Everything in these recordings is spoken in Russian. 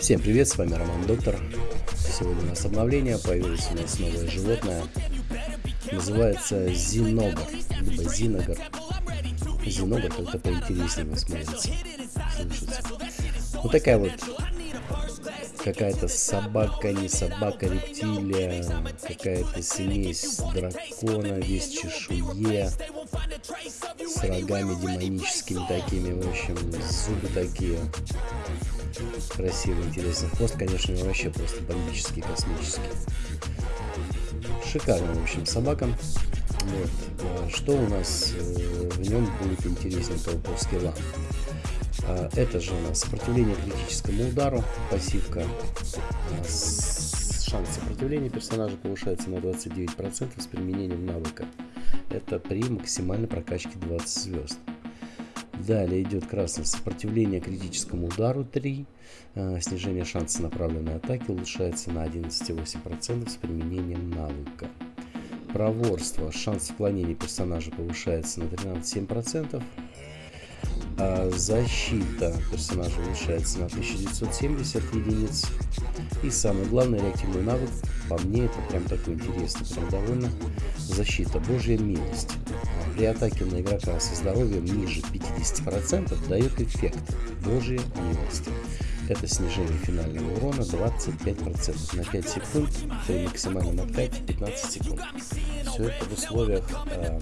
Всем привет, с вами Роман Доктор. Сегодня у нас обновление, появилось у нас новое животное. Называется Зиногар, либо Зиногар. Зиногар как-то поинтереснее смотрится, слышится. Вот такая вот какая-то собака, не собака, рептилия, какая-то смесь дракона, весь чешуе, с рогами демоническими такими, в общем, зубы такие. Красивый, интересный хвост, конечно, вообще просто бомбический, космический. Шикарная, в общем, собака. Вот. А что у нас э, в нем будет интереснее того по скиллам? А, это же у нас сопротивление критическому удару, пассивка. Шанс сопротивления персонажа повышается на 29% с применением навыка. Это при максимальной прокачке 20 звезд. Далее идет красное сопротивление критическому удару 3. А, снижение шанса направленной атаки улучшается на 11,8% с применением навыка. Проворство. Шанс отклонения персонажа повышается на 13,7%. А защита персонажа улучшается на 1970 единиц. И самый главный реактивный навык, по мне это прям такой интересный, прям довольно защита, божья милость. При атаке на игрока со здоровьем ниже 50% дает эффект божья милость. Это снижение финального урона 25% на 5 секунд при максимальном откате 15 секунд. Все это в условиях э,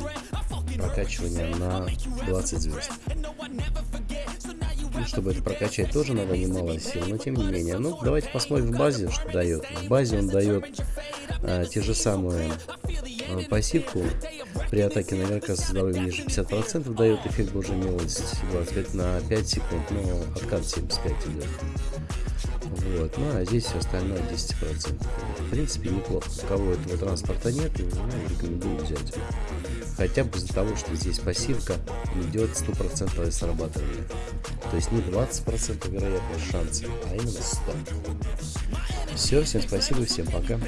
прокачивания на 20 звезд. Ну, чтобы это прокачать, тоже надо немало сил, но тем не менее. Ну, давайте посмотрим в базе, что дает. В базе он дает э, те же самые э, пассивку. При атаке на со здоровьем ниже 50% дает эффект Божьей милости 25 на 5 секунд, но откат 75 идет. Вот, ну а здесь все остальное 10%. В принципе, неплохо. У кого этого транспорта нет, ну, рекомендую взять. Хотя бы из-за того, что здесь пассивка идет 100% срабатывание. То есть не 20% вероятность шанса, а именно 100. Все, всем спасибо, всем пока.